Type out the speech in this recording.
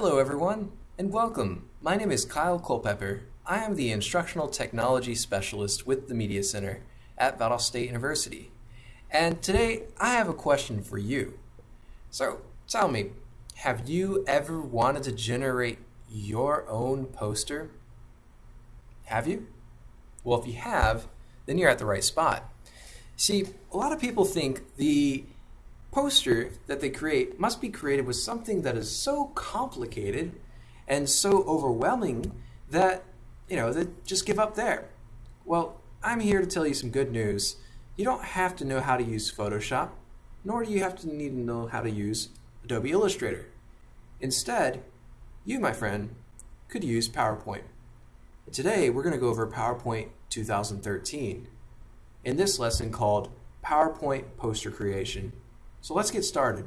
everyone, and welcome. My name is Kyle Culpepper. I am the Instructional Technology Specialist with the Media Center at Valdosta State University. And today I have a question for you. So tell me, have you ever wanted to generate your own poster? Have you? Well, if you have, then you're at the right spot. See, a lot of people think the poster that they create must be created with something that is so complicated and so overwhelming that, you know, they just give up there. Well, I'm here to tell you some good news. You don't have to know how to use Photoshop, nor do you have to need to know how to use Adobe Illustrator. Instead, you, my friend, could use PowerPoint. Today, we're going to go over PowerPoint 2013 in this lesson called PowerPoint Poster Creation. So let's get started.